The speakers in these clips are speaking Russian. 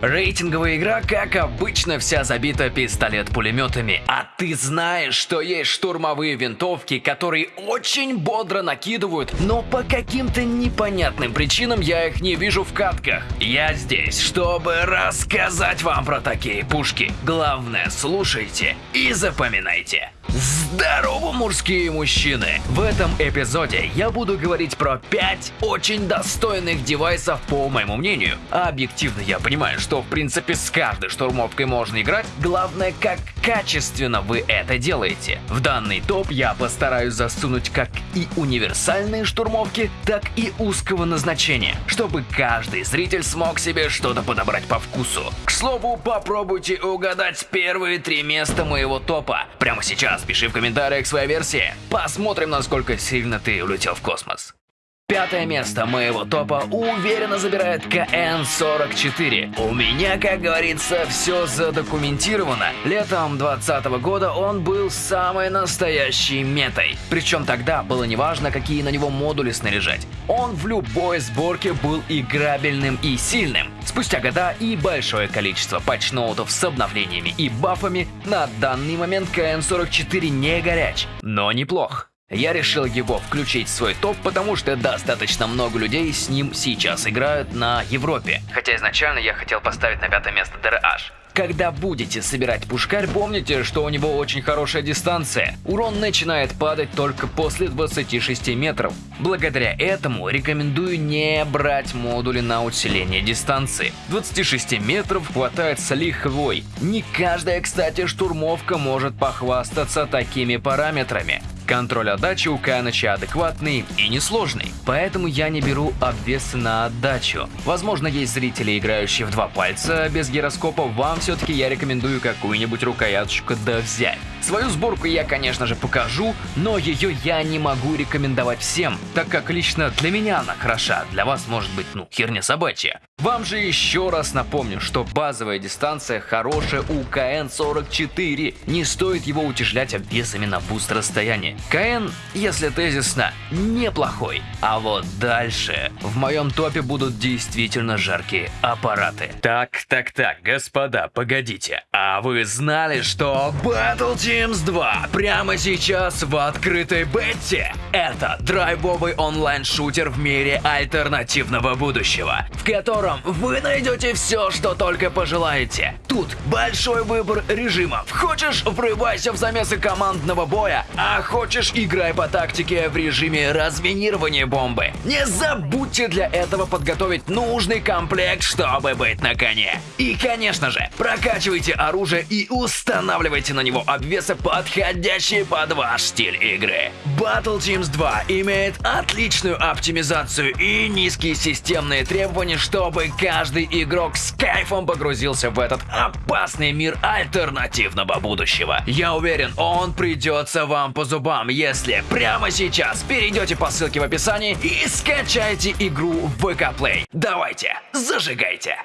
Рейтинговая игра, как обычно, вся забита пистолет-пулеметами. А ты знаешь, что есть штурмовые винтовки, которые очень бодро накидывают, но по каким-то непонятным причинам я их не вижу в катках. Я здесь, чтобы рассказать вам про такие пушки. Главное, слушайте и запоминайте. Здорово, мужские мужчины! В этом эпизоде я буду говорить про 5 очень достойных девайсов, по моему мнению. А объективно я понимаю, что в принципе с каждой штурмовкой можно играть, главное как качественно вы это делаете. В данный топ я постараюсь засунуть как и универсальные штурмовки, так и узкого назначения, чтобы каждый зритель смог себе что-то подобрать по вкусу. К слову, попробуйте угадать первые три места моего топа. Прямо сейчас пиши в комментариях свои версии. Посмотрим, насколько сильно ты улетел в космос. Пятое место моего топа уверенно забирает КН-44. У меня, как говорится, все задокументировано. Летом 2020 года он был самой настоящей метой. Причем тогда было неважно, какие на него модули снаряжать. Он в любой сборке был играбельным и сильным. Спустя года и большое количество патчноутов с обновлениями и бафами, на данный момент КН-44 не горяч, но неплох. Я решил его включить в свой топ, потому что достаточно много людей с ним сейчас играют на Европе. Хотя изначально я хотел поставить на пятое место DRH. Когда будете собирать пушкарь, помните, что у него очень хорошая дистанция. Урон начинает падать только после 26 метров. Благодаря этому рекомендую не брать модули на усиление дистанции. 26 метров хватает с лихвой. Не каждая, кстати, штурмовка может похвастаться такими параметрами. Контроль отдачи у Каныча адекватный и несложный, поэтому я не беру обвесы на отдачу. Возможно, есть зрители, играющие в два пальца без гироскопа, вам все-таки я рекомендую какую-нибудь рукояточку да взять. Свою сборку я, конечно же, покажу, но ее я не могу рекомендовать всем, так как лично для меня она хороша, для вас может быть, ну, херня собачья. Вам же еще раз напомню, что базовая дистанция хорошая у КН-44, не стоит его утяжелять обвесами на boost расстояние. КН, если тезисно, неплохой. А вот дальше в моем топе будут действительно жаркие аппараты. Так, так, так, господа, погодите. А вы знали, что Battle Teams 2 прямо сейчас в открытой бете? Это драйвовый онлайн-шутер в мире альтернативного будущего, в котором вы найдете все, что только пожелаете. Тут большой выбор режимов. Хочешь, врывайся в замесы командного боя, а хочешь играй по тактике в режиме разминирования бомбы. Не забудьте для этого подготовить нужный комплект, чтобы быть на коне. И, конечно же, прокачивайте оружие и устанавливайте на него обвесы, подходящие под ваш стиль игры. Battle Teams 2 имеет отличную оптимизацию и низкие системные требования, чтобы каждый игрок с кайфом погрузился в этот опасный мир альтернативного будущего. Я уверен, он придется вам по зубам если прямо сейчас перейдете по ссылке в описании и скачайте игру в VK Play. Давайте, зажигайте!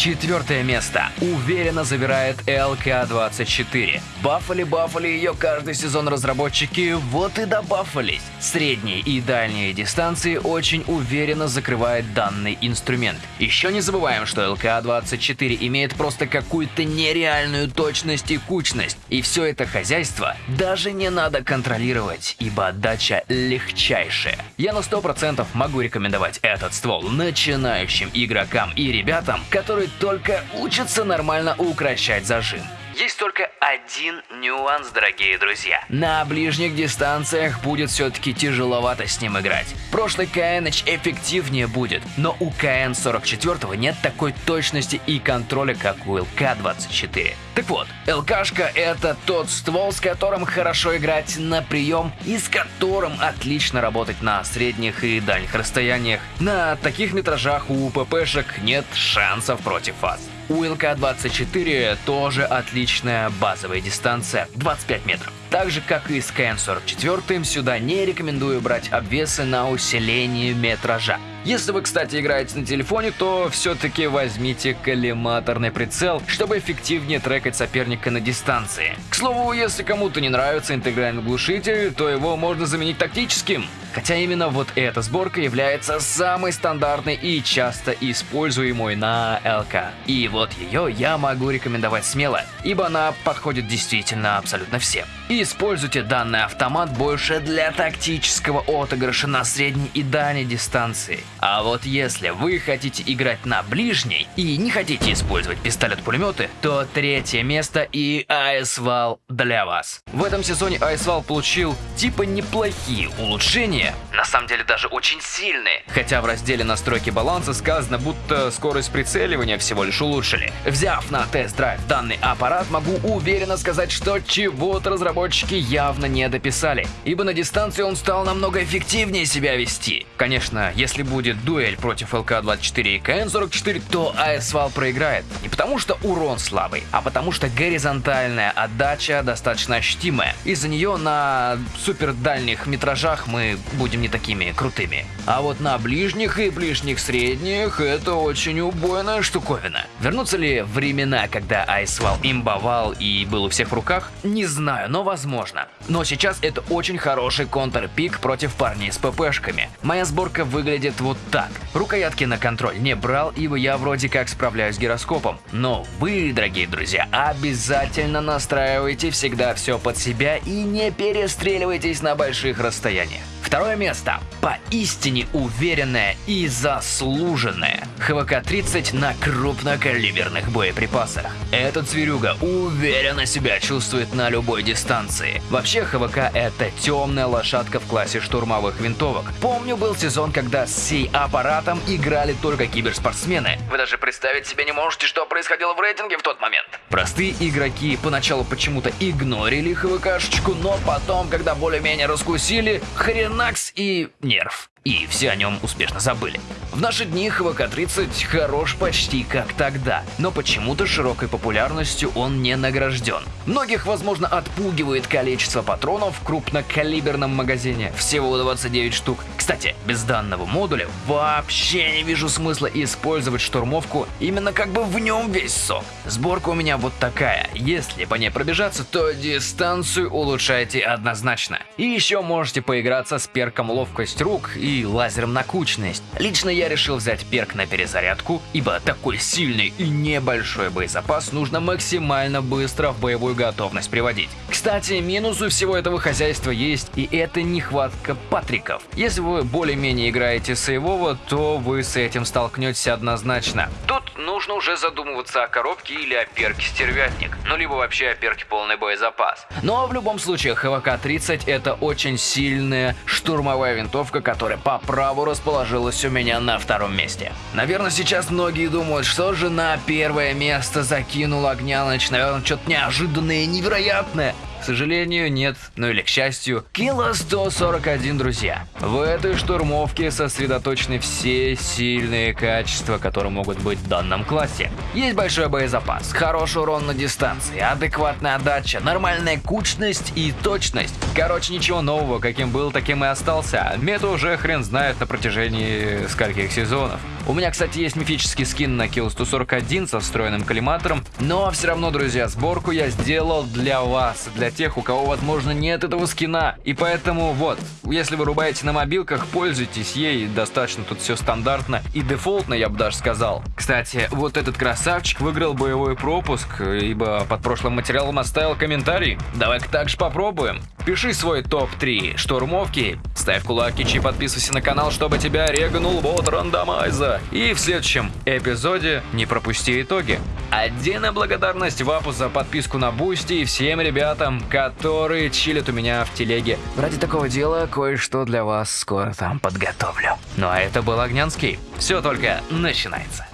Четвертое место уверенно забирает ЛК-24. Бафали-бафали ее каждый сезон разработчики, вот и добафались. Средние и дальние дистанции очень уверенно закрывает данный инструмент. Еще не забываем, что ЛК-24 имеет просто какую-то нереальную точность и кучность. И все это хозяйство даже не надо контролировать, ибо отдача легчайшая. Я на 100% могу рекомендовать этот ствол начинающим игрокам и ребятам, которые только учатся нормально укращать зажим. Есть только один нюанс, дорогие друзья. На ближних дистанциях будет все-таки тяжеловато с ним играть. Прошлый КНH эффективнее будет, но у КН-44 нет такой точности и контроля, как у ЛК-24. Так вот, ЛКшка это тот ствол, с которым хорошо играть на прием и с которым отлично работать на средних и дальних расстояниях. На таких метражах у ППшек нет шансов против вас. У ЛК-24 тоже отличная базовая дистанция 25 метров. Так же, как и с КН-44, сюда не рекомендую брать обвесы на усиление метража. Если вы, кстати, играете на телефоне, то все-таки возьмите коллиматорный прицел, чтобы эффективнее трекать соперника на дистанции. К слову, если кому-то не нравится интегральный глушитель, то его можно заменить тактическим. Хотя именно вот эта сборка является самой стандартной и часто используемой на ЛК. И вот ее я могу рекомендовать смело, ибо она подходит действительно абсолютно всем. Используйте данный автомат больше для тактического отыгрыша на средней и дальней дистанции. А вот если вы хотите играть на ближней и не хотите использовать пистолет-пулеметы, то третье место и Айсвал для вас. В этом сезоне Айсвал получил типа неплохие улучшения, на самом деле даже очень сильные. Хотя в разделе настройки баланса сказано, будто скорость прицеливания всего лишь улучшили. Взяв на тест-драйв данный аппарат, могу уверенно сказать, что чего-то разработчики явно не дописали, ибо на дистанции он стал намного эффективнее себя вести. Конечно, если будет дуэль против ЛК-24 и КН-44, то АСВАЛ проиграет. Не потому что урон слабый, а потому что горизонтальная отдача достаточно ощутимая. Из-за нее на супер дальних метражах мы будем не такими крутыми. А вот на ближних и ближних средних это очень убойная штуковина. Вернутся ли времена, когда Айсвал имбовал и был у всех в руках? Не знаю, но возможно. Но сейчас это очень хороший контрпик против парней с ППшками. Моя сборка выглядит вот так. Рукоятки на контроль не брал, ибо я вроде как справляюсь с гироскопом. Но вы, дорогие друзья, обязательно настраивайте всегда все под себя и не перестреливайтесь на больших расстояниях. Второе место. Поистине уверенное и заслуженное. ХВК-30 на крупнокалиберных боеприпасах. Этот зверюга уверенно себя чувствует на любой дистанции. Вообще ХВК это темная лошадка в классе штурмовых винтовок. Помню был сезон, когда с сей аппаратом играли только киберспортсмены. Вы даже представить себе не можете, что происходило в рейтинге в тот момент. Простые игроки поначалу почему-то игнорили ХВКшечку, но потом, когда более-менее раскусили, хрена Накс и Нерв и все о нем успешно забыли. В наши дни ХВК-30 хорош почти как тогда, но почему-то широкой популярностью он не награжден. Многих, возможно, отпугивает количество патронов в крупнокалиберном магазине, всего 29 штук. Кстати, без данного модуля вообще не вижу смысла использовать штурмовку, именно как бы в нем весь сок. Сборка у меня вот такая, если по ней пробежаться, то дистанцию улучшайте однозначно. И еще можете поиграться с перком ловкость рук и и лазером на кучность. Лично я решил взять перк на перезарядку, ибо такой сильный и небольшой боезапас нужно максимально быстро в боевую готовность приводить. Кстати, минус у всего этого хозяйства есть, и это нехватка патриков. Если вы более-менее играете сейвово, то вы с этим столкнетесь однозначно. Тут нужно уже задумываться о коробке или о перке стервятник, ну либо вообще о перке полный боезапас. Но в любом случае ХВК-30 это очень сильная штурмовая винтовка, которая по праву расположилась у меня на втором месте. Наверное, сейчас многие думают, что же на первое место закинул Огняныч, наверное, что-то неожиданное и невероятное. К сожалению, нет, ну или к счастью. Кило 141, друзья. В этой штурмовке сосредоточены все сильные качества, которые могут быть в данном классе. Есть большой боезапас, хороший урон на дистанции, адекватная отдача, нормальная кучность и точность. Короче, ничего нового, каким был, таким и остался. Мета уже хрен знает на протяжении скольких сезонов. У меня, кстати, есть мифический скин на Kill 141 со встроенным коллиматором, но все равно, друзья, сборку я сделал для вас, для тех, у кого, возможно, нет этого скина. И поэтому, вот, если вы рубаете на мобилках, пользуйтесь ей, достаточно тут все стандартно и дефолтно, я бы даже сказал. Кстати, вот этот красавчик выиграл боевой пропуск, ибо под прошлым материалом оставил комментарий. Давай-ка так же попробуем. Пиши свой топ-3 штурмовки, ставь кулаки и подписывайся на канал, чтобы тебя реганул бот рандомайза. И в следующем эпизоде не пропусти итоги. Отдельная благодарность Вапу за подписку на Boosty и всем ребятам, которые чилят у меня в телеге. Ради такого дела кое-что для вас скоро там подготовлю. Ну а это был Огнянский. Все только начинается.